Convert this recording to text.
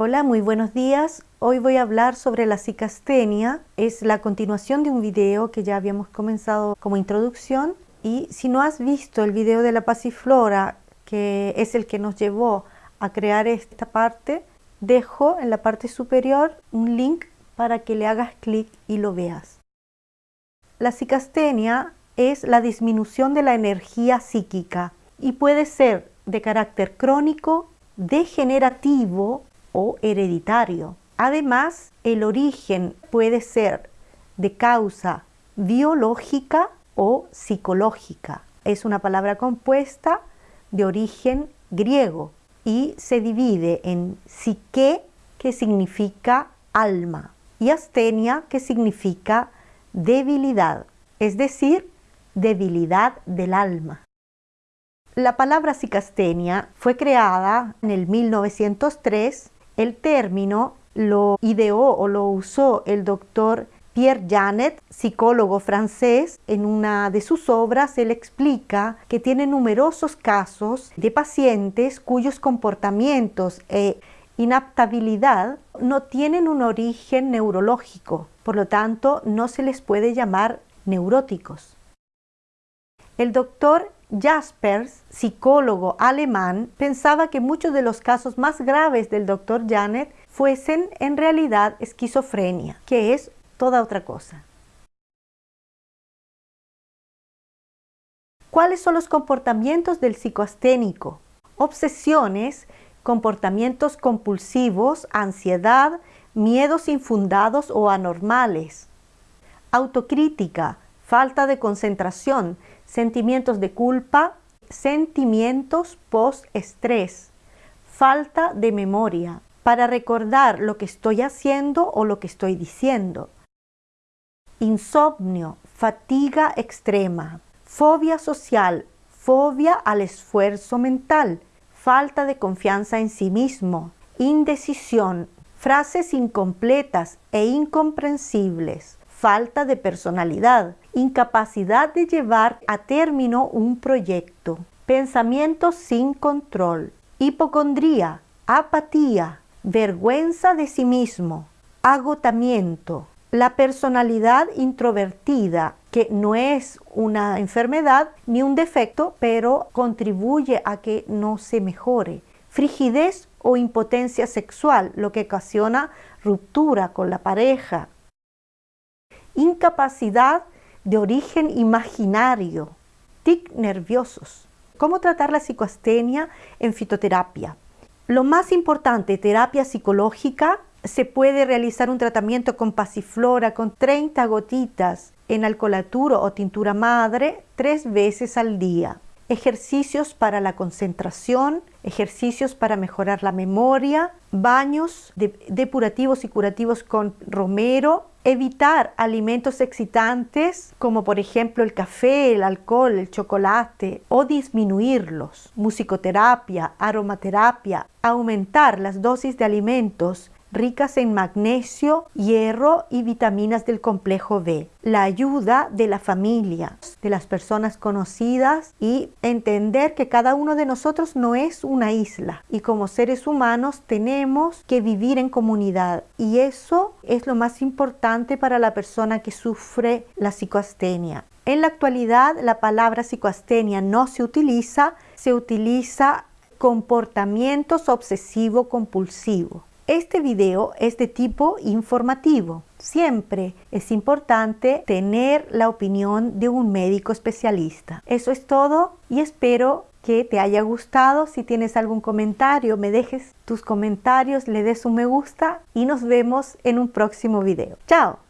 Hola, muy buenos días. Hoy voy a hablar sobre la cicastenia. Es la continuación de un video que ya habíamos comenzado como introducción. Y si no has visto el video de la pasiflora, que es el que nos llevó a crear esta parte, dejo en la parte superior un link para que le hagas clic y lo veas. La cicastenia es la disminución de la energía psíquica y puede ser de carácter crónico, degenerativo hereditario. Además, el origen puede ser de causa biológica o psicológica. Es una palabra compuesta de origen griego y se divide en psique, que significa alma, y astenia, que significa debilidad, es decir, debilidad del alma. La palabra cicastenia fue creada en el 1903 el término lo ideó o lo usó el doctor Pierre Janet, psicólogo francés, en una de sus obras él explica que tiene numerosos casos de pacientes cuyos comportamientos e inaptabilidad no tienen un origen neurológico, por lo tanto no se les puede llamar neuróticos. El doctor Jaspers, psicólogo alemán, pensaba que muchos de los casos más graves del doctor Janet fuesen en realidad esquizofrenia, que es toda otra cosa. ¿Cuáles son los comportamientos del psicoasténico? Obsesiones, comportamientos compulsivos, ansiedad, miedos infundados o anormales. Autocrítica, falta de concentración, sentimientos de culpa, sentimientos post-estrés, falta de memoria para recordar lo que estoy haciendo o lo que estoy diciendo, insomnio, fatiga extrema, fobia social, fobia al esfuerzo mental, falta de confianza en sí mismo, indecisión, frases incompletas e incomprensibles, falta de personalidad, incapacidad de llevar a término un proyecto, pensamientos sin control, hipocondría, apatía, vergüenza de sí mismo, agotamiento, la personalidad introvertida, que no es una enfermedad ni un defecto, pero contribuye a que no se mejore, frigidez o impotencia sexual, lo que ocasiona ruptura con la pareja, incapacidad de origen imaginario, tic nerviosos. ¿Cómo tratar la psicoastenia en fitoterapia? Lo más importante, terapia psicológica, se puede realizar un tratamiento con pasiflora con 30 gotitas en alcoholaturo o tintura madre tres veces al día. Ejercicios para la concentración, ejercicios para mejorar la memoria, baños depurativos y curativos con romero, evitar alimentos excitantes como por ejemplo el café, el alcohol, el chocolate o disminuirlos, musicoterapia, aromaterapia, aumentar las dosis de alimentos ricas en magnesio, hierro y vitaminas del complejo B. La ayuda de la familia, de las personas conocidas y entender que cada uno de nosotros no es una isla y como seres humanos tenemos que vivir en comunidad y eso es lo más importante para la persona que sufre la psicoastenia. En la actualidad la palabra psicoastenia no se utiliza, se utiliza comportamientos obsesivo compulsivo. Este video es de tipo informativo. Siempre es importante tener la opinión de un médico especialista. Eso es todo y espero que te haya gustado. Si tienes algún comentario, me dejes tus comentarios, le des un me gusta y nos vemos en un próximo video. ¡Chao!